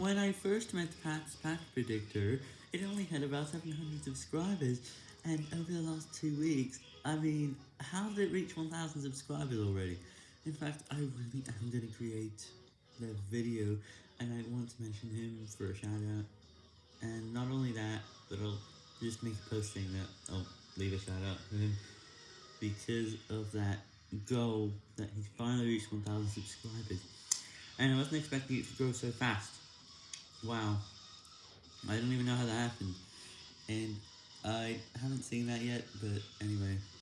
When I first met Pat's Pack Predictor, it only had about 700 subscribers, and over the last two weeks, I mean, how did it reach 1000 subscribers already? In fact, I really am gonna create the video, and I want to mention him for a shout out, and not only that, but I'll just make a post saying that I'll leave a shout out to him, because of that goal that he's finally reached 1000 subscribers, and I wasn't expecting it to grow so fast. Wow. I don't even know how that happened. And I haven't seen that yet, but anyway.